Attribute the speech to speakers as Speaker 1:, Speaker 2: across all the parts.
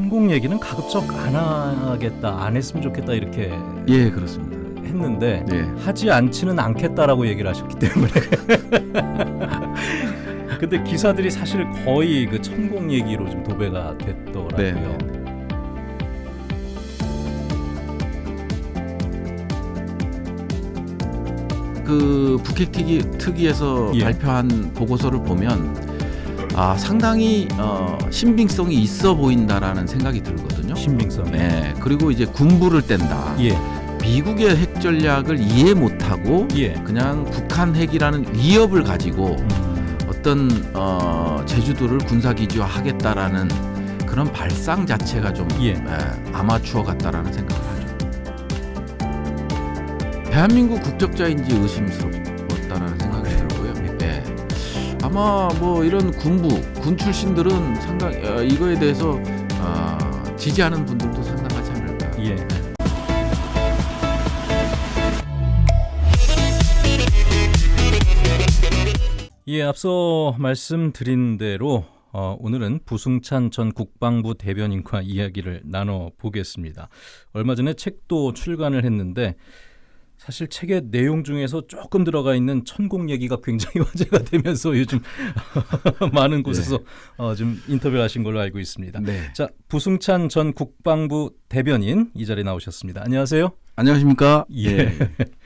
Speaker 1: 천공 얘기는 가급적 안 하겠다, 안 했으면 좋겠다 이렇게
Speaker 2: 예, 그렇습니다.
Speaker 1: 했는데
Speaker 2: 예.
Speaker 1: 하지 않지는 않겠다라고 얘기를 하셨기 때문에. 근데 기사들이 사실 거의 그 천공 얘기로 좀 도배가 됐더라고요.
Speaker 2: 네, 네. 그 북핵 특위, 특위에서
Speaker 1: 예.
Speaker 2: 발표한 보고서를 보면 아, 상당히 어, 신빙성이 있어 보인다라는 생각이 들거든요.
Speaker 1: 신빙성.
Speaker 2: 네. 그리고 이제 군부를 뗀다.
Speaker 1: 예,
Speaker 2: 미국의 핵 전략을 이해 못하고
Speaker 1: 예.
Speaker 2: 그냥 북한 핵이라는 위협을 가지고
Speaker 1: 음,
Speaker 2: 어떤 어, 제주도를 군사 기지화하겠다라는 그런 발상 자체가 좀
Speaker 1: 예.
Speaker 2: 에, 아마추어 같다라는 생각을 하죠. 대한민국 국적자인지 의심스럽다라는. 예. 아마 뭐 이런 군부 군 출신들은 상당 어, 이거에 대해서 어, 지지하는 분들도 상당하지 않을까.
Speaker 1: 예. 예, 앞서 말씀드린 대로 어, 오늘은 부승찬 전 국방부 대변인과 이야기를 나눠 보겠습니다. 얼마 전에 책도 출간을 했는데 사실 책의 내용 중에서 조금 들어가 있는 천공 얘기가 굉장히 화제가 되면서 요즘 많은 곳에서 어, 좀 인터뷰를 하신 걸로 알고 있습니다.
Speaker 2: 네.
Speaker 1: 자, 부승찬 전 국방부 대변인 이 자리에 나오셨습니다. 안녕하세요.
Speaker 2: 안녕하십니까?
Speaker 1: 예.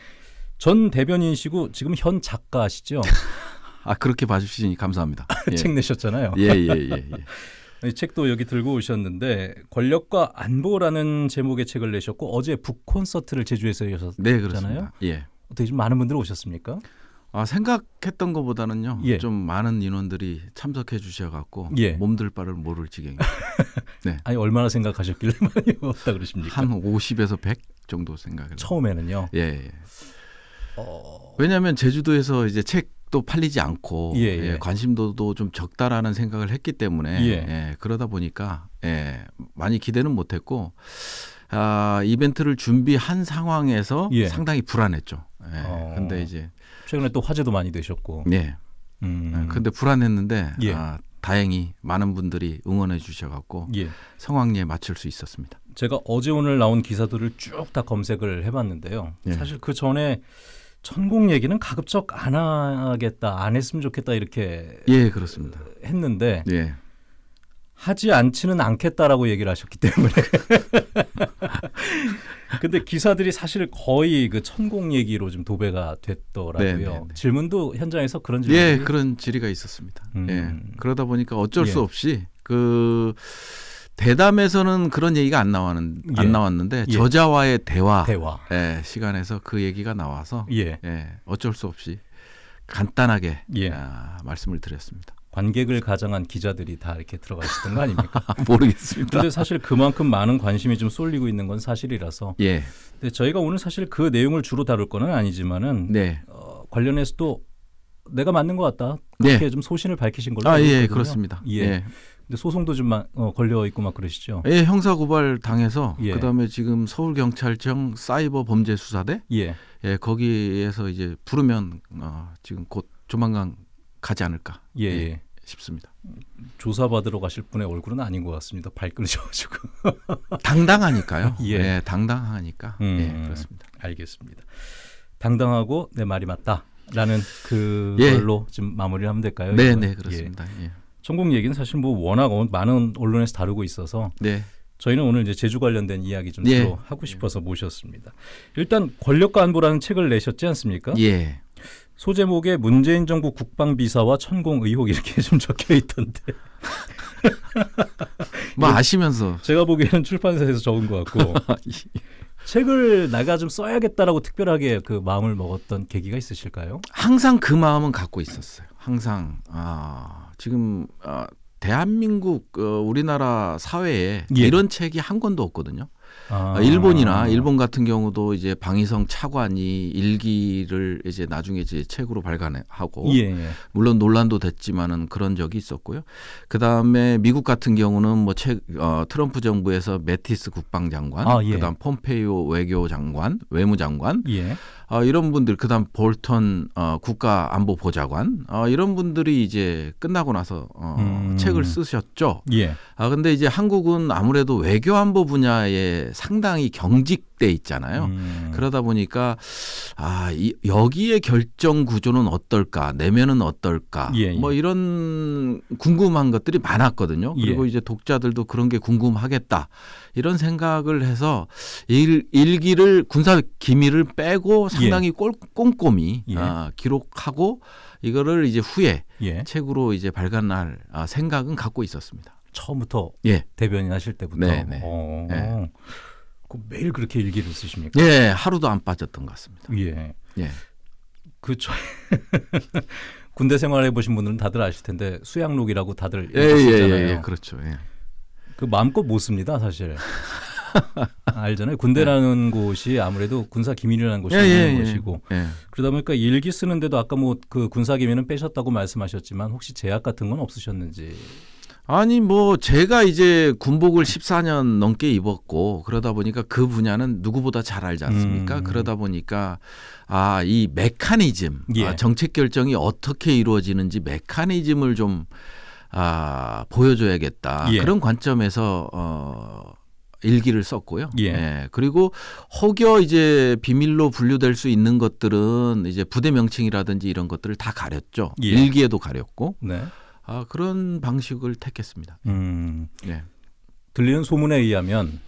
Speaker 1: 전 대변인이시고 지금 현 작가시죠?
Speaker 2: 아 그렇게 봐주시니 감사합니다. 예.
Speaker 1: 책 내셨잖아요.
Speaker 2: 예, 예, 예, 예.
Speaker 1: 이 책도 여기 들고 오셨는데 권력과 안보라는 제목의 책을 내셨고 어제 북 콘서트를 제주에서 하셨잖아요.
Speaker 2: 네, 그렇습니다. 예.
Speaker 1: 어떻게 좀 많은 분들 오셨습니까?
Speaker 2: 아, 생각했던 것보다는요.
Speaker 1: 예.
Speaker 2: 좀 많은 인원들이 참석해 주셔 갖고
Speaker 1: 예.
Speaker 2: 몸들 바를 모를 지경이
Speaker 1: 아니 얼마나 생각하셨길래 많이 왔다 그러십니까?
Speaker 2: 한 50에서 100 정도 생각을.
Speaker 1: 처음에는요.
Speaker 2: 예, 예.
Speaker 1: 어,
Speaker 2: 왜냐하면 제주도에서 이제 책 도 팔리지 않고
Speaker 1: 예,
Speaker 2: 예,
Speaker 1: 예.
Speaker 2: 관심도도 좀 적다라는 생각을 했기 때문에
Speaker 1: 예.
Speaker 2: 예, 그러다 보니까 예, 많이 기대는 못했고 아, 이벤트를 준비한 상황에서
Speaker 1: 예.
Speaker 2: 상당히 불안했죠. 예.
Speaker 1: 어.
Speaker 2: 근데 이제
Speaker 1: 최근에 또 화제도 많이 되셨고.
Speaker 2: 예.
Speaker 1: 음,
Speaker 2: 근데 불안했는데
Speaker 1: 예.
Speaker 2: 아, 다행히 많은 분들이 응원해 주셔갖고
Speaker 1: 예.
Speaker 2: 성황리에 맞출 수 있었습니다.
Speaker 1: 제가 어제 오늘 나온 기사들을 쭉 다 검색을 해봤는데요.
Speaker 2: 예.
Speaker 1: 사실 그 전에 천공 얘기는 가급적 안 하겠다, 안 했으면 좋겠다 이렇게
Speaker 2: 예, 그렇습니다.
Speaker 1: 했는데
Speaker 2: 예,
Speaker 1: 하지 않지는 않겠다라고 얘기를 하셨기 때문에. 근데 기사들이 사실 거의 그 천공 얘기로 좀 도배가 됐더라고요.
Speaker 2: 네, 네, 네. 질문도
Speaker 1: 현장에서 그런 질문이
Speaker 2: 예, 그런 질의가 있었습니다.
Speaker 1: 음.
Speaker 2: 예, 그러다 보니까 어쩔
Speaker 1: 예.
Speaker 2: 수 없이 그 대담에서는 그런 얘기가 안 나왔는
Speaker 1: 예.
Speaker 2: 안 나왔는데
Speaker 1: 예.
Speaker 2: 저자와의 대화
Speaker 1: 대화.
Speaker 2: 예, 시간에서 그 얘기가 나와서
Speaker 1: 예.
Speaker 2: 예, 어쩔 수 없이 간단하게
Speaker 1: 예.
Speaker 2: 아, 말씀을 드렸습니다.
Speaker 1: 관객을 가장한 기자들이 다 이렇게 들어가시던 거 아닙니까?
Speaker 2: 아, 모르겠습니다.
Speaker 1: 근데 사실 그만큼 많은 관심이 좀 쏠리고 있는 건 사실이라서
Speaker 2: 예,
Speaker 1: 근데 저희가 오늘 사실 그 내용을 주로 다룰 거는 아니지만은
Speaker 2: 네,
Speaker 1: 어, 관련해서도 내가 맞는 것 같다 그렇게 좀 소신을 밝히신 걸로
Speaker 2: 아, 예. 그렇습니다.
Speaker 1: 예.
Speaker 2: 예.
Speaker 1: 근데 소송도 좀 마- 어, 걸려 있고 막 그러시죠.
Speaker 2: 예, 형사 고발 당해서
Speaker 1: 예.
Speaker 2: 그다음에 지금 서울 경찰청 사이버 범죄 수사대
Speaker 1: 예.
Speaker 2: 예, 거기에서 이제 부르면 어, 지금 곧 조만간 가지 않을까
Speaker 1: 예.
Speaker 2: 예.
Speaker 1: 예.
Speaker 2: 싶습니다.
Speaker 1: 조사 받으러 가실 분의 얼굴은 아닌 것 같습니다. 발끈하셔가지고.
Speaker 2: 당당하니까요.
Speaker 1: 예.
Speaker 2: 예, 당당하니까.
Speaker 1: 음.
Speaker 2: 예, 그렇습니다.
Speaker 1: 알겠습니다. 당당하고 내 말이 맞다라는
Speaker 2: 예.
Speaker 1: 그걸로 좀 마무리를 하면 될까요?
Speaker 2: 네,
Speaker 1: 이건?
Speaker 2: 네,
Speaker 1: 예.
Speaker 2: 그렇습니다. 예.
Speaker 1: 천공 얘기는 사실 뭐 워낙 어- 많은 언론에서 다루고 있어서
Speaker 2: 네.
Speaker 1: 저희는 오늘 이제 제주 관련된 이야기 좀
Speaker 2: 예.
Speaker 1: 주로 하고 싶어서 모셨습니다. 일단 권력과 안보라는 책을 내셨지 않습니까?
Speaker 2: 예.
Speaker 1: 소제목에 문재인 정부 국방비사와 천공 의혹 이렇게 좀 적혀 있던데
Speaker 2: 뭐 아시면서
Speaker 1: 제가 보기에는 출판사에서 적은 것 같고 책을 내가 좀 써야겠다라고 특별하게 그 마음을 먹었던 계기가 있으실까요?
Speaker 2: 항상 그 마음은 갖고 있었어요. 항상 아, 지금 아, 대한민국 어, 우리나라 사회에
Speaker 1: 예.
Speaker 2: 이런 책이 한 권도 없거든요.
Speaker 1: 아.
Speaker 2: 아, 일본이나 일본 같은 경우도 이제 방위성 차관이 일기를 이제 나중에 이제 책으로 발간하고
Speaker 1: 예, 예.
Speaker 2: 물론 논란도 됐지만은 그런 적이 있었고요. 그 다음에 미국 같은 경우는 뭐 책, 어, 트럼프 정부에서 매티스 국방장관,
Speaker 1: 아, 예.
Speaker 2: 그다음 폼페이오 외교장관, 외무장관,
Speaker 1: 예.
Speaker 2: 어, 이런 분들, 그다음 볼턴 어, 국가안보보좌관, 어, 이런 분들이 이제 끝나고 나서 어,
Speaker 1: 음.
Speaker 2: 책을 쓰셨죠.
Speaker 1: 예.
Speaker 2: 아 근데 이제 한국은 아무래도 외교안보 분야에 상당히 경직돼 있잖아요.
Speaker 1: 음.
Speaker 2: 그러다 보니까 아 이, 여기에 결정 구조는 어떨까 내면은 어떨까
Speaker 1: 예, 예.
Speaker 2: 뭐 이런 궁금한 것들이 많았거든요. 그리고
Speaker 1: 예.
Speaker 2: 이제 독자들도 그런 게 궁금하겠다 이런 생각을 해서 일, 일기를 군사 기밀을 빼고 상당히 꼴, 꼼꼼히
Speaker 1: 예.
Speaker 2: 아, 기록하고 이거를 이제 후에
Speaker 1: 예.
Speaker 2: 책으로 이제 발간할 아, 생각은 갖고 있었습니다.
Speaker 1: 처음부터
Speaker 2: 예.
Speaker 1: 대변인 하실 때부터.
Speaker 2: 네, 네.
Speaker 1: 어.
Speaker 2: 네.
Speaker 1: 그 매일 그렇게 일기를 쓰십니까?
Speaker 2: 예, 하루도 안 빠졌던 것 같습니다.
Speaker 1: 예.
Speaker 2: 예.
Speaker 1: 그 저... 군대 생활해 보신 분들은 다들 아실 텐데 수양록이라고 다들
Speaker 2: 예, 예, 예,
Speaker 1: 읽으시잖아요.
Speaker 2: 예, 그렇죠. 예.
Speaker 1: 그 마음껏 못 씁니다, 사실. 알잖아요. 군대라는 곳이 아무래도 군사 기밀이라는 곳이 있는 곳이고
Speaker 2: 예.
Speaker 1: 그러다 보니까 일기 쓰는데도 아까 뭐 그 군사 기밀은 빼셨다고 말씀하셨지만 혹시 제약 같은 건 없으셨는지.
Speaker 2: 아니 뭐 제가 이제 군복을 14년 넘게 입었고 그러다 보니까 그 분야는 누구보다 잘 알지 않습니까?
Speaker 1: 음.
Speaker 2: 그러다 보니까 아 이 메커니즘
Speaker 1: 예.
Speaker 2: 아, 정책 결정이 어떻게 이루어지는지 메커니즘을 좀 아, 보여줘야겠다
Speaker 1: 예.
Speaker 2: 그런 관점에서 어. 일기를 썼고요.
Speaker 1: 예.
Speaker 2: 그리고 혹여 이제 비밀로 분류될 수 있는 것들은 이제 부대 명칭이라든지 이런 것들을 다 가렸죠.
Speaker 1: 예.
Speaker 2: 일기에도 가렸고
Speaker 1: 네.
Speaker 2: 아, 그런 방식을 택했습니다.
Speaker 1: 음.
Speaker 2: 예.
Speaker 1: 들리는 소문에 의하면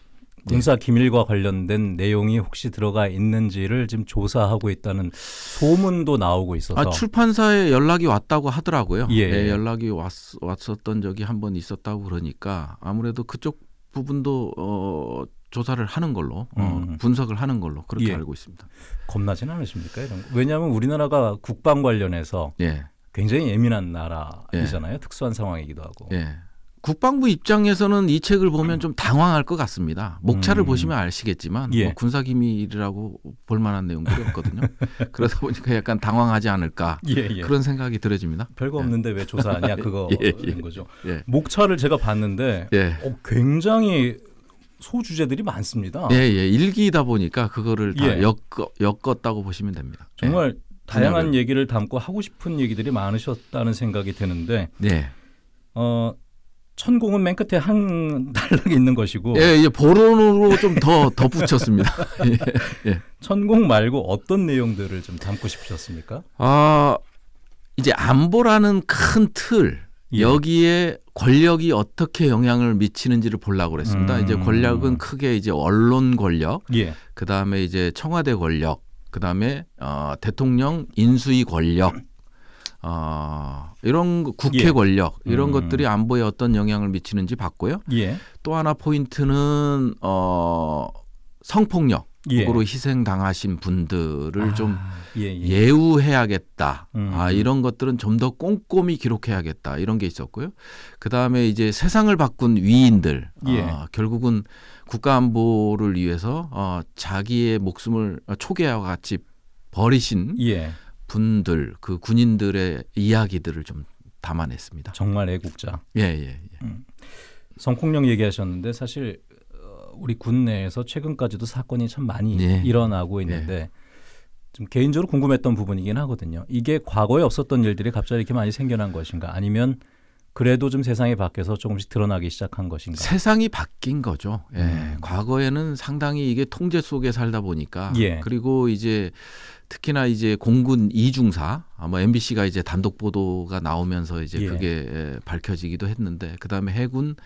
Speaker 1: 군사 기밀과 관련된 내용이 혹시 들어가 있는지를 지금 조사하고 있다는 소문도 나오고 있어서
Speaker 2: 아, 출판사에 연락이 왔다고 하더라고요.
Speaker 1: 예.
Speaker 2: 예, 연락이 왔, 왔었던 적이 한 번 있었다고 그러니까 아무래도 그쪽 부분도 어, 조사를 하는 걸로 어,
Speaker 1: 음.
Speaker 2: 분석을 하는 걸로 그렇게
Speaker 1: 예.
Speaker 2: 알고 있습니다.
Speaker 1: 겁나진 않으십니까 이런 거? 왜냐하면 우리나라가 국방 관련해서
Speaker 2: 예.
Speaker 1: 굉장히 예민한 나라이잖아요. 특수한 상황이기도 하고.
Speaker 2: 예. 국방부 입장에서는 이 책을 보면 좀 당황할 것 같습니다. 목차를
Speaker 1: 음.
Speaker 2: 보시면 아시겠지만
Speaker 1: 예.
Speaker 2: 뭐 군사 기밀이라고 볼 만한 내용들이 없거든요. 그러다 보니까 약간 당황하지 않을까
Speaker 1: 예, 예.
Speaker 2: 그런 생각이 들어집니다.
Speaker 1: 별거 없는데 왜 조사하냐 그거인
Speaker 2: 예, 예.
Speaker 1: 거죠.
Speaker 2: 예.
Speaker 1: 목차를 제가 봤는데
Speaker 2: 예.
Speaker 1: 어, 굉장히 소주제들이 많습니다.
Speaker 2: 예, 예. 일기다 보니까 그거를 다
Speaker 1: 예.
Speaker 2: 엮어, 엮었다고 보시면 됩니다.
Speaker 1: 정말 다양한. 얘기를 담고 하고 싶은 얘기들이 많으셨다는 생각이 드는데
Speaker 2: 네.
Speaker 1: 어, 천공은 맨 끝에 한 단락이 있는 것이고
Speaker 2: 예, 이제 보론으로 좀 더 덧붙였습니다. 예.
Speaker 1: 천공 말고 어떤 내용들을 좀 담고 싶으셨습니까?
Speaker 2: 아, 이제 안보라는 큰 틀,
Speaker 1: 예.
Speaker 2: 여기에 권력이 어떻게 영향을 미치는지를 보려고 그랬습니다.
Speaker 1: 음.
Speaker 2: 이제 권력은 크게 이제 언론 권력,
Speaker 1: 예.
Speaker 2: 그 다음에 이제 청와대 권력, 그 다음에 어, 대통령 인수위 권력, 어, 이런 거- 국회
Speaker 1: 예.
Speaker 2: 권력 이런
Speaker 1: 음.
Speaker 2: 것들이 안보에 어떤 영향을 미치는지 봤고요.
Speaker 1: 예.
Speaker 2: 또 하나 포인트는 어, 성폭력 으로
Speaker 1: 예.
Speaker 2: 희생 당하신 분들을 좀
Speaker 1: 아, 예, 예.
Speaker 2: 예우해야겠다.
Speaker 1: 음.
Speaker 2: 아, 이런 것들은 좀 더 꼼꼼히 기록해야겠다. 이런 게 있었고요. 그 다음에 이제 세상을 바꾼 위인들.
Speaker 1: 예.
Speaker 2: 어, 결국은 국가안보를 위해서 어, 자기의 목숨을 초계와 같이 버리신
Speaker 1: 예.
Speaker 2: 분들, 그 군인들의 이야기들을 좀 담아냈습니다.
Speaker 1: 정말 애국자.
Speaker 2: 예, 예, 예.
Speaker 1: 성폭력 얘기하셨는데 사실 어, 우리 군 내에서 최근까지도 사건이 참 많이
Speaker 2: 예.
Speaker 1: 일어나고 있는데 좀 개인적으로 궁금했던 부분이긴 하거든요. 이게 과거에 없었던 일들이 갑자기 이렇게 많이 생겨난 것인가? 아니면 그래도 좀 세상이 바뀌어서 조금씩 드러나기 시작한 것인가?
Speaker 2: 세상이 바뀐 거죠. 예.
Speaker 1: 음.
Speaker 2: 과거에는 상당히 이게 통제 속에 살다 보니까
Speaker 1: 예.
Speaker 2: 그리고 이제 특히나 이제 공군 이중사 아마 MBC가 이제 단독 보도가 나오면서 이제
Speaker 1: 예.
Speaker 2: 그게 에, 밝혀지기도 했는데 그다음에 해군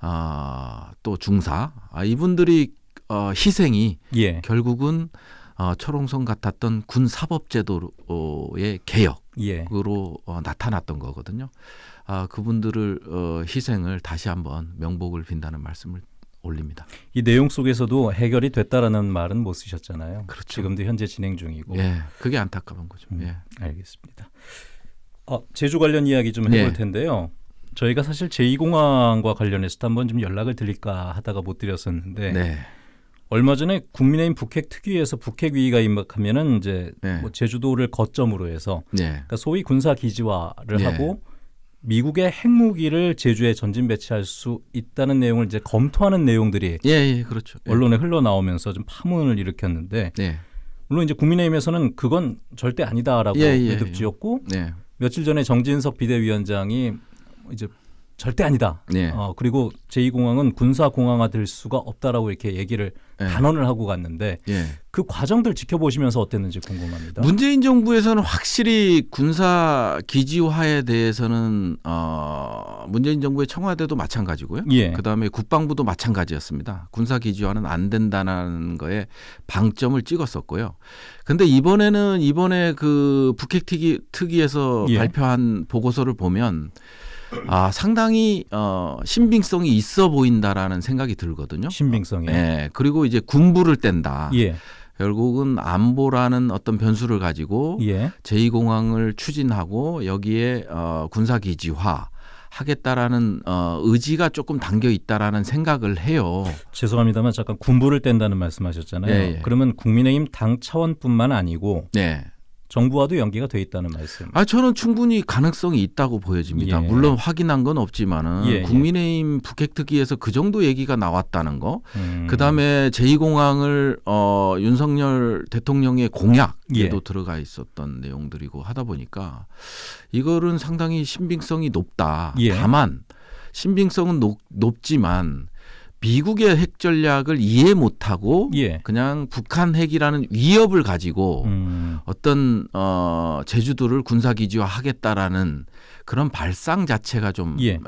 Speaker 2: 아, 또 중사 아, 이분들이 어, 희생이
Speaker 1: 예.
Speaker 2: 결국은 어, 철옹성 같았던 군 사법제도의 개혁
Speaker 1: 예.
Speaker 2: 으로 어, 나타났던 거거든요. 아, 그분들을 어, 희생을 다시 한번 명복을 빈다는 말씀을 올립니다.
Speaker 1: 이 내용 속에서도 해결이 됐다라는 말은 못 쓰셨잖아요.
Speaker 2: 그렇죠.
Speaker 1: 지금도 현재 진행 중이고.
Speaker 2: 예, 그게 안타까운 거죠.
Speaker 1: 음.
Speaker 2: 예.
Speaker 1: 알겠습니다. 어, 제주 관련 이야기 좀 해볼
Speaker 2: 네.
Speaker 1: 텐데요. 저희가 사실 제2공항과 관련해서 한번 좀 연락을 드릴까 하다가 못 드렸었는데
Speaker 2: 네.
Speaker 1: 얼마 전에 국민의힘 북핵 특위에서 북핵 위기가 임박하면은 이제
Speaker 2: 네.
Speaker 1: 뭐 제주도를 거점으로 해서
Speaker 2: 네.
Speaker 1: 그러니까 소위 군사 기지화를
Speaker 2: 예.
Speaker 1: 하고 미국의 핵무기를 제주에 전진 배치할 수 있다는 내용을 이제 검토하는 내용들이
Speaker 2: 예, 예, 그렇죠. 예.
Speaker 1: 언론에 흘러나오면서 좀 파문을 일으켰는데
Speaker 2: 네.
Speaker 1: 물론 이제 국민의힘에서는 그건 절대 아니다라고
Speaker 2: 예, 예,
Speaker 1: 매듭지었고
Speaker 2: 네.
Speaker 1: 며칠 전에 정진석 비대위원장이 이제 절대 아니다.
Speaker 2: 네.
Speaker 1: 어, 그리고 제2공항은 군사 공항화 될 수가 없다라고 이렇게 얘기를
Speaker 2: 네.
Speaker 1: 단언을 하고 갔는데
Speaker 2: 예.
Speaker 1: 그 과정들 지켜보시면서 어땠는지 궁금합니다.
Speaker 2: 문재인 정부에서는 확실히 군사 기지화에 대해서는 어 문재인 정부의 청와대도 마찬가지고요.
Speaker 1: 예.
Speaker 2: 그다음에 국방부도 마찬가지였습니다. 군사 기지화는 안 된다는 거에 방점을 찍었었고요. 근데 이번에는 이번에 그 북핵 특위 특위에서
Speaker 1: 예.
Speaker 2: 발표한 보고서를 보면 아 상당히 어 신빙성이 있어 보인다라는 생각이 들거든요.
Speaker 1: 신빙성에.
Speaker 2: 예. 그리고 이제 군부를 뗀다.
Speaker 1: 예.
Speaker 2: 결국은 안보라는 어떤 변수를 가지고
Speaker 1: 예.
Speaker 2: 제2공항을 추진하고 여기에 어, 군사 기지화 하겠다라는 어, 의지가 조금 담겨 있다라는 생각을 해요.
Speaker 1: 죄송합니다만 잠깐 군부를 뗀다는 말씀하셨잖아요.
Speaker 2: 예, 예.
Speaker 1: 그러면 국민의힘 당 차원뿐만 아니고
Speaker 2: 네.
Speaker 1: 정부와도 연계가 돼 있다는 말씀.
Speaker 2: 아 저는 충분히 가능성이 있다고 보여집니다.
Speaker 1: 예.
Speaker 2: 물론 확인한 건 없지만은
Speaker 1: 예, 예.
Speaker 2: 국민의힘 북핵특위에서 그 정도 얘기가 나왔다는 거.
Speaker 1: 음.
Speaker 2: 그 다음에 제2공항을 어, 윤석열 대통령의 공약에도
Speaker 1: 예.
Speaker 2: 들어가 있었던 내용들이고 하다 보니까 이거는 상당히 신빙성이 높다.
Speaker 1: 예.
Speaker 2: 다만 신빙성은 높, 높지만 미국의 핵 전략을 이해 못하고
Speaker 1: 예.
Speaker 2: 그냥 북한 핵이라는 위협을 가지고
Speaker 1: 음.
Speaker 2: 어떤 어 제주도를 군사 기지화 하겠다라는 그런 발상 자체가 좀
Speaker 1: 예.
Speaker 2: 에,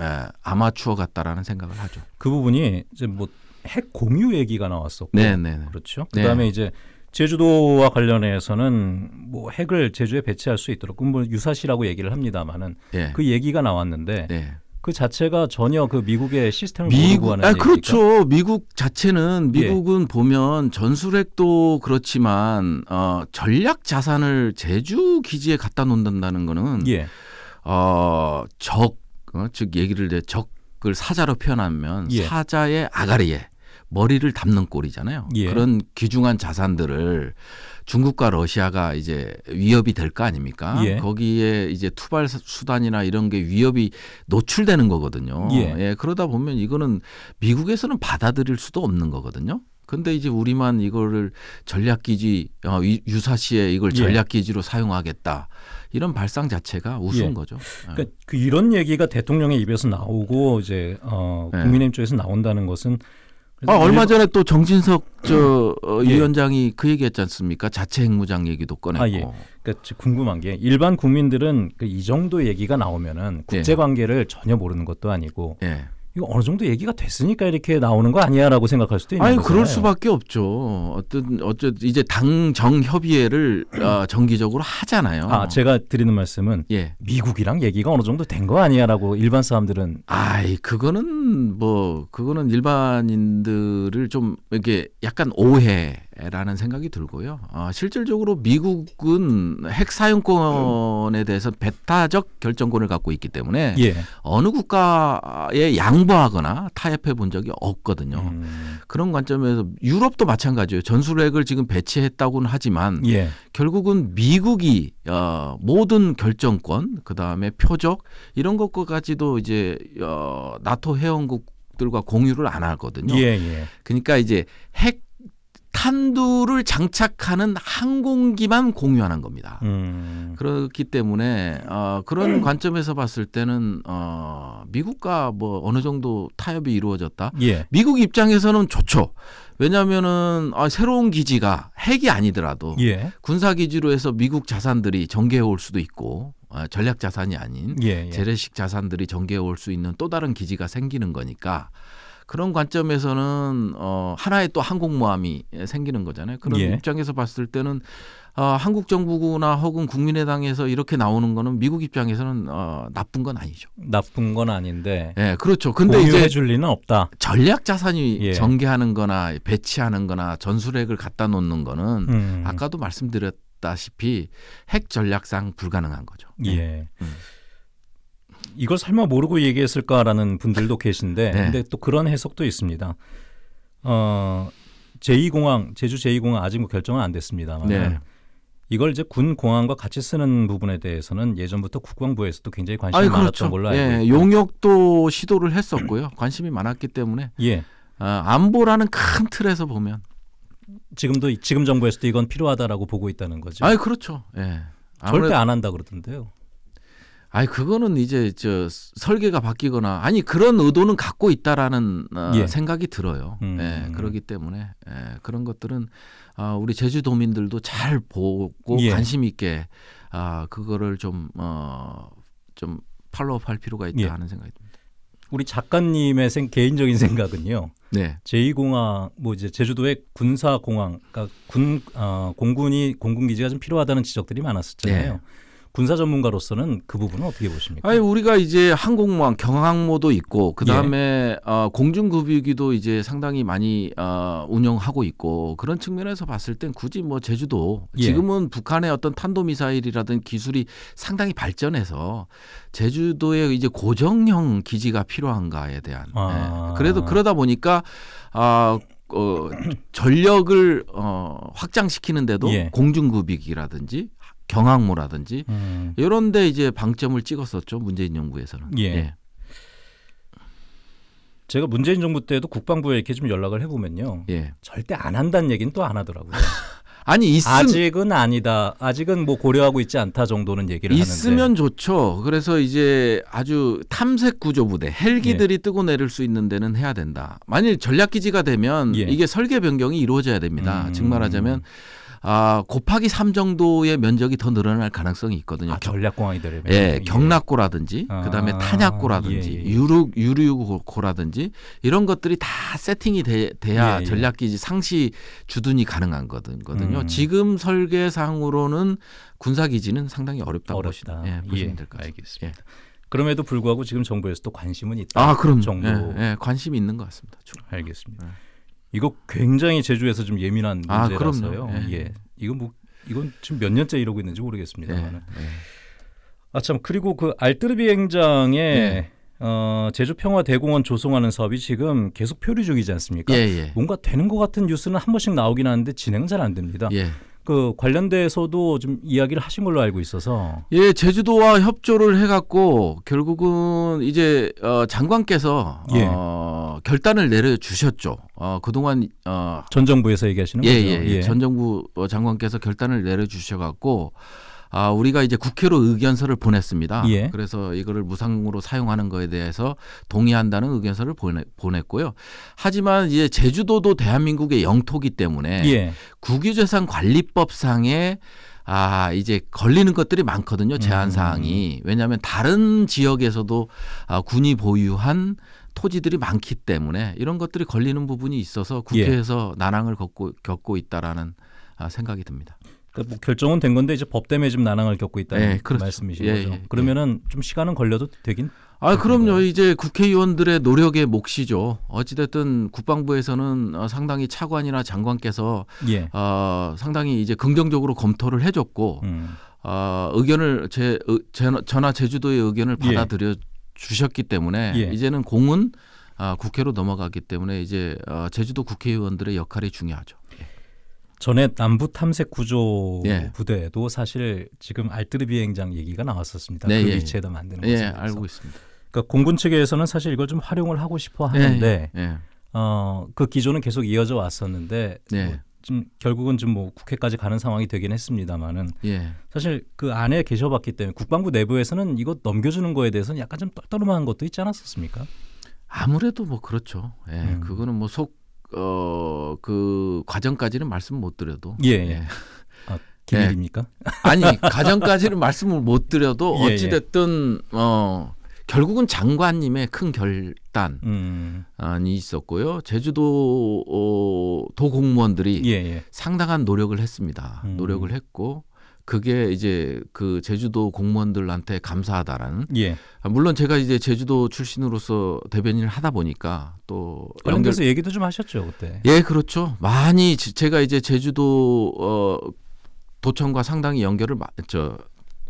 Speaker 2: 아마추어 같다라는 생각을 하죠.
Speaker 1: 그 부분이 이제 뭐 핵 공유 얘기가 나왔었고
Speaker 2: 네, 네, 네.
Speaker 1: 그렇죠.
Speaker 2: 네.
Speaker 1: 그다음에 이제 제주도와 관련해서는 뭐 핵을 제주에 배치할 수 있도록 뭐 유사시라고 얘기를 합니다만은
Speaker 2: 예.
Speaker 1: 그 얘기가 나왔는데
Speaker 2: 네.
Speaker 1: 그 자체가 전혀 그 미국의 시스템을
Speaker 2: 미국
Speaker 1: 모르고 하는
Speaker 2: 아. 그렇죠. 미국 자체는
Speaker 1: 예.
Speaker 2: 미국은 보면 전술핵도 그렇지만 어 전략 자산을 제주 기지에 갖다 놓는다는 거는
Speaker 1: 예.
Speaker 2: 어 적 어, 즉 얘기를 내 적을 사자로 표현하면
Speaker 1: 예.
Speaker 2: 사자의 아가리에 머리를 담는 꼴이잖아요.
Speaker 1: 예.
Speaker 2: 그런 귀중한 자산들을 중국과 러시아가 이제 위협이 될 거 아닙니까?
Speaker 1: 예.
Speaker 2: 거기에 이제 투발 수단이나 이런 게 위협이 노출되는 거거든요.
Speaker 1: 예.
Speaker 2: 그러다 보면 이거는 미국에서는 받아들일 수도 없는 거거든요. 근데 이제 우리만 이거를 전략기지 어, 유- 유사시에 이걸
Speaker 1: 예.
Speaker 2: 전략기지로 사용하겠다 이런 발상 자체가 우스운
Speaker 1: 예.
Speaker 2: 거죠.
Speaker 1: 그러니까 그 이런 얘기가 대통령의 입에서 나오고 이제 어,
Speaker 2: 네.
Speaker 1: 국민의힘 쪽에서 나온다는 것은
Speaker 2: 아, 얼마 전에 또 정진석 저 어,
Speaker 1: 예.
Speaker 2: 위원장이 그 얘기했지 않습니까? 자체 핵무장 얘기도 꺼냈고.
Speaker 1: 아, 예. 그러니까 지- 궁금한 게 일반 국민들은 그 이 정도 얘기가 나오면은 국제 관계를 전혀 모르는 것도 아니고
Speaker 2: 예.
Speaker 1: 이거 어느 정도 얘기가 됐으니까 이렇게 나오는 거 아니야라고 생각할 수도 있는
Speaker 2: 아니
Speaker 1: 거잖아요.
Speaker 2: 그럴 수밖에 없죠. 어떤 어쩌 이제 당정 협의회를 어, 정기적으로 하잖아요.
Speaker 1: 아 제가 드리는 말씀은
Speaker 2: 예.
Speaker 1: 미국이랑 얘기가 어느 정도 된 거 아니야라고 일반 사람들은
Speaker 2: 아이 그거는 뭐 그거는 일반인들을 좀 이렇게 약간 오해 라는 생각이 들고요. 아, 실질적으로 미국은 핵 사용권에 대해서 배타적 결정권을 갖고 있기 때문에
Speaker 1: 예.
Speaker 2: 어느 국가에 양보하거나 타협해 본 적이 없거든요.
Speaker 1: 음,
Speaker 2: 그런 관점에서 유럽도 마찬가지예요. 전술핵을 지금 배치했다고는 하지만
Speaker 1: 예.
Speaker 2: 결국은 미국이 어, 모든 결정권, 그 다음에 표적 이런 것까지도 이제 어, 나토 회원국 들과 공유를 안 하거든요.
Speaker 1: 예, 예.
Speaker 2: 그러니까 이제 핵 탄두를 장착하는 항공기만 공유하는 겁니다.
Speaker 1: 음.
Speaker 2: 그렇기 때문에 어, 그런 관점에서 봤을 때는 어, 미국과 뭐 어느 정도 타협이 이루어졌다.
Speaker 1: 예.
Speaker 2: 미국 입장에서는 좋죠. 왜냐하면은 아, 새로운 기지가 핵이 아니더라도
Speaker 1: 예.
Speaker 2: 군사 기지로 해서 미국 자산들이 전개해 올 수도 있고 아, 전략 자산이 아닌
Speaker 1: 예. 예.
Speaker 2: 재래식 자산들이 전개해 올 수 있는 또 다른 기지가 생기는 거니까 그런 관점에서는 어, 하나의 또 항공모함이 생기는 거잖아요. 그런
Speaker 1: 예.
Speaker 2: 입장에서 봤을 때는 어, 한국 정부나 혹은 국민의당에서 이렇게 나오는 거는 미국 입장에서는 어, 나쁜 건 아니죠.
Speaker 1: 나쁜 건 아닌데
Speaker 2: 예, 그렇죠. 근데 이제
Speaker 1: 줄 리는 없다.
Speaker 2: 전략 자산이
Speaker 1: 예.
Speaker 2: 전개하는 거나 배치하는 거나 전술핵을 갖다 놓는 거는
Speaker 1: 음.
Speaker 2: 아까도 말씀드렸다시피 핵 전략상 불가능한 거죠.
Speaker 1: 예.
Speaker 2: 음.
Speaker 1: 이걸 설마 모르고 얘기했을까라는 분들도 계신데,
Speaker 2: 네.
Speaker 1: 근데 또 그런 해석도 있습니다. 어, 제2공항 제주 제2공항 아직 뭐 결정은 안 됐습니다만
Speaker 2: 네.
Speaker 1: 이걸 이제 군 공항과 같이 쓰는 부분에 대해서는 예전부터 국방부에서도 굉장히 관심이
Speaker 2: 아니
Speaker 1: 많았던
Speaker 2: 그렇죠.
Speaker 1: 걸로 알고
Speaker 2: 예,
Speaker 1: 있고
Speaker 2: 용역도 시도를 했었고요. 관심이 많았기 때문에
Speaker 1: 예.
Speaker 2: 아, 안보라는 큰 틀에서 보면
Speaker 1: 지금도 지금 정부에서도 이건 필요하다라고 보고 있다는 거죠.
Speaker 2: 아니 그렇죠. 예.
Speaker 1: 절대 안 한다 그러던데요.
Speaker 2: 아니 그거는 이제 저 설계가 바뀌거나 아니 그런 의도는 갖고 있다라는 어,
Speaker 1: 예.
Speaker 2: 생각이 들어요.
Speaker 1: 음.
Speaker 2: 예, 그렇기 때문에 예, 그런 것들은 아, 우리 제주도민들도 잘 보고
Speaker 1: 예.
Speaker 2: 관심 있게 아 그거를 좀 어, 좀 팔로우할 필요가 있다
Speaker 1: 예.
Speaker 2: 하는 생각이 듭니다.
Speaker 1: 우리 작가님의 생, 개인적인 생각은요.
Speaker 2: 네,
Speaker 1: 제2공항 뭐 이제 제주도의 군사 공항, 그러니까 군 어, 공군이 공군 기지가 좀 필요하다는 지적들이 많았었잖아요.
Speaker 2: 네.
Speaker 1: 군사 전문가로서는 그 부분은 어떻게 보십니까?
Speaker 2: 아니 우리가 이제 항공모함 경항모도 있고 그
Speaker 1: 예.
Speaker 2: 다음에 어, 공중급유기도 이제 상당히 많이 어, 운영하고 있고 그런 측면에서 봤을 땐 굳이 뭐 제주도
Speaker 1: 예.
Speaker 2: 지금은 북한의 어떤 탄도 미사일이라든 기술이 상당히 발전해서 제주도에 이제 고정형 기지가 필요한가에 대한
Speaker 1: 아.
Speaker 2: 예. 그래도 그러다 보니까 아 어, 전력을 어, 확장시키는데도
Speaker 1: 예.
Speaker 2: 공중급유기라든지 경항모라든지
Speaker 1: 음,
Speaker 2: 이런 데 이제 방점을 찍었었죠 문재인 정부에서는.
Speaker 1: 예. 제가 문재인 정부 때도 국방부에 이렇게 좀 연락을 해보면요.
Speaker 2: 예.
Speaker 1: 절대 안 한다는 얘기는 또 안 하더라고요.
Speaker 2: 아니 있음,
Speaker 1: 아직은 아니다. 아직은 뭐 고려하고 있지 않다 정도는 얘기를
Speaker 2: 있으면
Speaker 1: 하는데.
Speaker 2: 좋죠. 그래서 이제 아주 탐색 구조 부대 헬기들이
Speaker 1: 예.
Speaker 2: 뜨고 내릴 수 있는 데는 해야 된다. 만일 전략 기지가 되면
Speaker 1: 예.
Speaker 2: 이게 설계 변경이 이루어져야 됩니다.
Speaker 1: 음.
Speaker 2: 즉 말하자면 아, 곱하기 3 정도의 면적이 더 늘어날 가능성이 있거든요.
Speaker 1: 아, 전략공항이 되려면.
Speaker 2: 예, 경락고라든지
Speaker 1: 아,
Speaker 2: 그다음에 탄약고라든지
Speaker 1: 예, 예.
Speaker 2: 유류 유류고라든지 이런 것들이 다 세팅이 돼, 돼야
Speaker 1: 예, 예.
Speaker 2: 전략기지 상시 주둔이 가능한 거든요.
Speaker 1: 음.
Speaker 2: 지금 설계상으로는 군사기지는 상당히 어렵다고
Speaker 1: 어렵다.
Speaker 2: 보시면, 예, 보시면 될 것 같습니다.
Speaker 1: 알겠습니다. 그럼에도 불구하고 지금 정부에서도 관심은 있다.
Speaker 2: 아, 그럼
Speaker 1: 정도.
Speaker 2: 예, 예, 관심이 있는 것 같습니다. 좀.
Speaker 1: 알겠습니다.
Speaker 2: 네.
Speaker 1: 이거 굉장히 제주에서 좀 예민한
Speaker 2: 아,
Speaker 1: 문제라서요.
Speaker 2: 그럼요. 예.
Speaker 1: 예. 이건 뭐 이건 지금 몇 년째 이러고 있는지
Speaker 2: 예,
Speaker 1: 모르겠습니다만.
Speaker 2: 예.
Speaker 1: 아 참 그리고 그 알뜨르 비 행장에
Speaker 2: 네.
Speaker 1: 어, 제주 평화 대공원 조성하는 사업이 지금 계속 표류 중이지 않습니까?
Speaker 2: 예, 예.
Speaker 1: 뭔가 되는 것 같은 뉴스는 한 번씩 나오긴 하는데 진행은 잘 안 됩니다.
Speaker 2: 예.
Speaker 1: 그 관련돼서도 좀 이야기를 하신 걸로 알고 있어서
Speaker 2: 예, 제주도와 협조를 해갖고 결국은 이제 어, 장관께서
Speaker 1: 예.
Speaker 2: 어, 결단을 내려주셨죠. 어, 그동안 어,
Speaker 1: 전 정부에서 얘기하시는
Speaker 2: 예,
Speaker 1: 거죠.
Speaker 2: 예, 예. 전 정부 어, 장관께서 결단을 내려주셔갖고 아, 우리가 이제 국회로 의견서를 보냈습니다.
Speaker 1: 예.
Speaker 2: 그래서 이거를 무상으로 사용하는 거에 대해서 동의한다는 의견서를 보내, 보냈고요. 하지만 이제 제주도도 대한민국의 영토기 때문에
Speaker 1: 예.
Speaker 2: 국유재산 관리법상에 아 이제 걸리는 것들이 많거든요 제한
Speaker 1: 음.
Speaker 2: 사항이 왜냐하면 다른 지역에서도 아, 군이 보유한 토지들이 많기 때문에 이런 것들이 걸리는 부분이 있어서
Speaker 1: 예.
Speaker 2: 국회에서 난항을 겪고 겪고 있다라는 아, 생각이 듭니다.
Speaker 1: 그러니까 뭐 결정은 된 건데 이제 법 때문에 지금 난항을 겪고 있다는
Speaker 2: 예, 그렇죠.
Speaker 1: 말씀이신
Speaker 2: 예,
Speaker 1: 거죠.
Speaker 2: 예,
Speaker 1: 그러면은 좀 시간은 걸려도 되긴
Speaker 2: 아 그럼요
Speaker 1: 그런가요?
Speaker 2: 이제 국회의원들의 노력의 몫이죠. 어찌됐든 국방부에서는 어, 상당히 차관이나 장관께서
Speaker 1: 예.
Speaker 2: 어, 상당히 이제 긍정적으로 검토를 해줬고
Speaker 1: 음.
Speaker 2: 어, 의견을 제, 전화 제주도의 의견을
Speaker 1: 예.
Speaker 2: 받아들여 주셨기 때문에
Speaker 1: 예.
Speaker 2: 이제는 공은 아, 국회로 넘어가기 때문에 이제 어, 제주도 국회의원들의 역할이 중요하죠.
Speaker 1: 전에 남부 탐색 구조
Speaker 2: 예.
Speaker 1: 부대도 사실 지금 알뜨르 비행장 얘기가 나왔었습니다.
Speaker 2: 네,
Speaker 1: 그
Speaker 2: 예,
Speaker 1: 위치에다 만드는
Speaker 2: 예,
Speaker 1: 것에 대해서.
Speaker 2: 알고 있습니다.
Speaker 1: 그러니까 공군 측에서는 사실 이걸 좀 활용을 하고 싶어 하는데
Speaker 2: 예, 예,
Speaker 1: 어, 그 기조는 계속 이어져 왔었는데
Speaker 2: 네.
Speaker 1: 뭐 좀 결국은 좀 뭐 국회까지 가는 상황이 되긴 했습니다만은
Speaker 2: 예.
Speaker 1: 사실 그 안에 계셔봤기 때문에 국방부 내부에서는 이거 넘겨주는 거에 대해서는 약간 좀 떨떠름한 것도 있지 않았었습니까?
Speaker 2: 아무래도 뭐 그렇죠. 예,
Speaker 1: 음.
Speaker 2: 그거는 뭐 속 어, 그 과정까지는 말씀 못 드려도
Speaker 1: 예, 예. 기밀입니까?
Speaker 2: 아니 가정까지는 말씀을 못 드려도
Speaker 1: 예, 예.
Speaker 2: 어찌 됐든 어 결국은 장관님의 큰 결단이
Speaker 1: 음,
Speaker 2: 있었고요. 제주도 어, 도 공무원들이
Speaker 1: 예, 예.
Speaker 2: 상당한 노력을 했습니다.
Speaker 1: 음.
Speaker 2: 노력을 했고 그게 이제 그 제주도 공무원들한테 감사하다라는
Speaker 1: 예.
Speaker 2: 아, 물론 제가 이제 제주도 출신으로서 대변인을 하다 보니까 또 연결
Speaker 1: 관련돼서 얘기도 좀 하셨죠 그때.
Speaker 2: 예 그렇죠 많이 지- 제가 이제 제주도 어 도청과 상당히 연결을 마- 저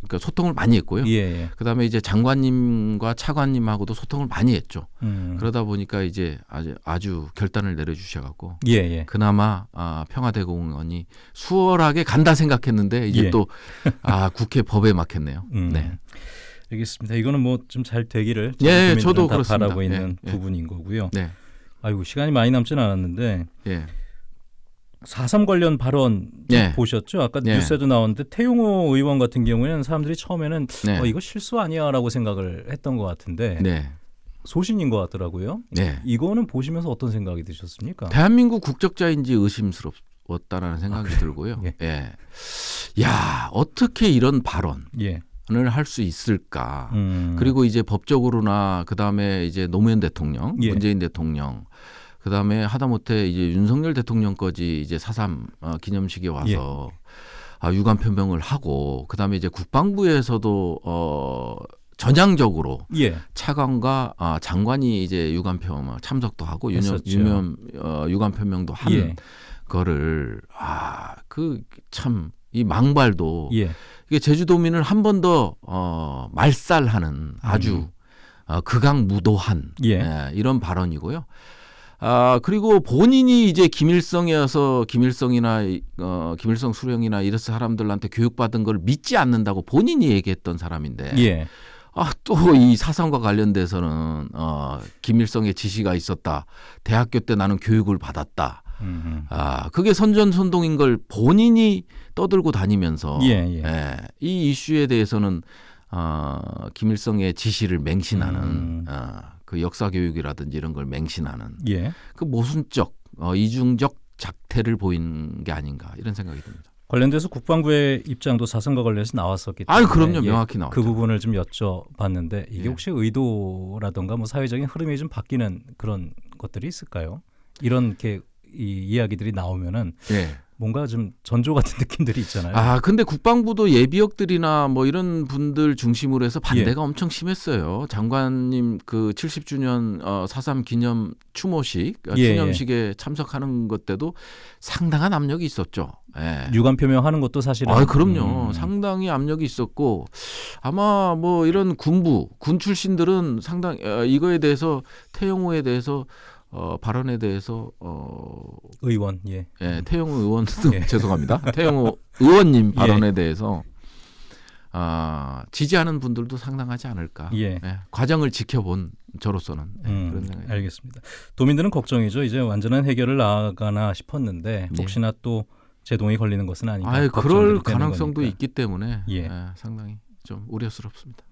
Speaker 2: 그러니까 소통을 많이 했고요.
Speaker 1: 예, 예.
Speaker 2: 그다음에 이제 장관님과 차관님하고도 소통을 많이 했죠.
Speaker 1: 음.
Speaker 2: 그러다 보니까 이제 아주, 아주 결단을 내려주셔 갖고
Speaker 1: 예, 예.
Speaker 2: 그나마 아, 평화대공원이 수월하게 간다 생각했는데 이제
Speaker 1: 예.
Speaker 2: 또 아, 국회 법에 막혔네요.
Speaker 1: 음.
Speaker 2: 네.
Speaker 1: 알겠습니다. 이거는 뭐 좀 잘 되기를
Speaker 2: 예, 저도
Speaker 1: 다
Speaker 2: 그렇습니다.
Speaker 1: 바라고 있는
Speaker 2: 예, 예.
Speaker 1: 부분인 거고요.
Speaker 2: 네.
Speaker 1: 아이고 시간이 많이 남지는 않았는데
Speaker 2: 예.
Speaker 1: 4.3 관련 발언
Speaker 2: 예.
Speaker 1: 보셨죠? 아까
Speaker 2: 예.
Speaker 1: 뉴스에도 나왔는데 태용호 의원 같은 경우에는 사람들이 처음에는
Speaker 2: 네.
Speaker 1: 어, 이거 실수 아니야라고 생각을 했던 것 같은데
Speaker 2: 네.
Speaker 1: 소신인 것 같더라고요.
Speaker 2: 네.
Speaker 1: 이거는 보시면서 어떤 생각이 드셨습니까?
Speaker 2: 대한민국 국적자인지 의심스럽다라는 생각이 들고요.
Speaker 1: 예.
Speaker 2: 예. 야, 어떻게 이런 발언을
Speaker 1: 예.
Speaker 2: 할수 있을까?
Speaker 1: 음.
Speaker 2: 그리고 이제 법적으로나 그 다음에 이제 노무현 대통령,
Speaker 1: 예.
Speaker 2: 문재인 대통령 그다음에 하다못해 이제 윤석열 대통령까지 이제 사삼 어, 기념식에 와서
Speaker 1: 예.
Speaker 2: 아, 유감 표명을 하고 그다음에 이제 국방부에서도 어 전향적으로
Speaker 1: 예.
Speaker 2: 차관과 아, 장관이 이제 유감 표명 참석도 하고 유념. 유념 어, 유감 표명도 한
Speaker 1: 예.
Speaker 2: 거를 아 그 참 이 망발도
Speaker 1: 예.
Speaker 2: 이게 제주도민을 한 번 더 어, 말살하는 아주
Speaker 1: 음.
Speaker 2: 어, 극악무도한
Speaker 1: 예.
Speaker 2: 예, 이런 발언이고요. 아 그리고 본인이 이제 김일성이어서 김일성이나 이- 어, 김일성 수령이나 이런 사람들한테 교육받은 걸 믿지 않는다고 본인이 얘기했던 사람인데
Speaker 1: 예.
Speaker 2: 아, 또 이 사상과 관련돼서는 어, 김일성의 지시가 있었다. 대학교 때 나는 교육을 받았다.
Speaker 1: 음.
Speaker 2: 아, 그게 선전선동인 걸 본인이 떠들고 다니면서
Speaker 1: 예, 예.
Speaker 2: 예, 이 이슈에 대해서는 어, 김일성의 지시를 맹신하는
Speaker 1: 음.
Speaker 2: 어, 그 역사 교육이라든지 이런 걸 맹신하는
Speaker 1: 예.
Speaker 2: 그 모순적 어, 이중적 작태를 보인 게 아닌가 이런 생각이 듭니다.
Speaker 1: 관련돼서 국방부의 입장도 사선과 관련해서 나왔었기 때문에
Speaker 2: 아유 그럼요
Speaker 1: 예,
Speaker 2: 명확히 나왔죠.
Speaker 1: 그 부분을 좀 여쭤봤는데 이게
Speaker 2: 예.
Speaker 1: 혹시 의도라던가 뭐 사회적인 흐름이 좀 바뀌는 그런 것들이 있을까요? 이런 이렇게 이 이야기들이 나오면은
Speaker 2: 예.
Speaker 1: 뭔가 좀 전조 같은 느낌들이 있잖아요.
Speaker 2: 아 근데 국방부도 예비역들이나 뭐 이런 분들 중심으로 해서
Speaker 1: 예.
Speaker 2: 반대가 엄청 심했어요. 장관님 그 70주년 어, 4.3 기념 추모식 어,
Speaker 1: 예,
Speaker 2: 기념식에 참석하는 것 때도 상당한 압력이 있었죠. 예.
Speaker 1: 유감 표명하는 것도 사실은
Speaker 2: 아, 그럼요.
Speaker 1: 음,
Speaker 2: 상당히 압력이 있었고 아마 뭐 이런 군부 군 출신들은 상당 어, 이거에 대해서 태영호에 대해서 어, 발언에 대해서 어,
Speaker 1: 의원 예.
Speaker 2: 예, 태영호 의원
Speaker 1: 예.
Speaker 2: 죄송합니다. 태영호 의원님
Speaker 1: 예.
Speaker 2: 발언에 대해서 아, 지지하는 분들도 상당하지 않을까.
Speaker 1: 예.
Speaker 2: 예, 과정을 지켜본 저로서는 예,
Speaker 1: 음,
Speaker 2: 그런 생각이.
Speaker 1: 알겠습니다. 도민들은 걱정이죠. 이제 완전한 해결을 나가나 싶었는데
Speaker 2: 네.
Speaker 1: 혹시나 또 제동이 걸리는 것은 아닌가.
Speaker 2: 아예 그럴 가능성도
Speaker 1: 거니까.
Speaker 2: 있기 때문에
Speaker 1: 예.
Speaker 2: 예, 상당히 좀 우려스럽습니다.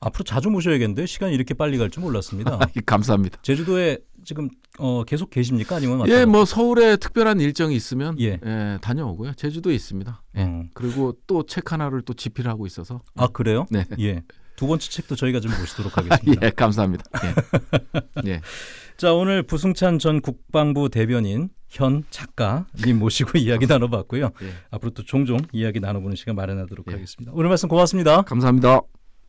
Speaker 1: 앞으로 자주 모셔야겠는데 시간이 이렇게 빨리 갈 줄 몰랐습니다.
Speaker 2: 감사합니다.
Speaker 1: 제주도에 지금 어, 계속 계십니까? 아니면
Speaker 2: 예? 뭐 서울에 특별한 일정이 있으면
Speaker 1: 예.
Speaker 2: 예, 다녀오고요. 제주도에 있습니다. 예.
Speaker 1: 음.
Speaker 2: 그리고 또 책 하나를 또 집필하고 있어서
Speaker 1: 아 그래요?
Speaker 2: 네.
Speaker 1: 예. 두 번째 책도 저희가 좀 모시도록 하겠습니다.
Speaker 2: 예, 감사합니다. 예. 예.
Speaker 1: 자 오늘 부승찬 전 국방부 대변인 현 작가님 모시고 이야기 나눠봤고요.
Speaker 2: 예.
Speaker 1: 앞으로 또 종종 이야기 나눠보는 시간 마련하도록
Speaker 2: 예.
Speaker 1: 하겠습니다. 오늘 말씀 고맙습니다.
Speaker 2: 감사합니다.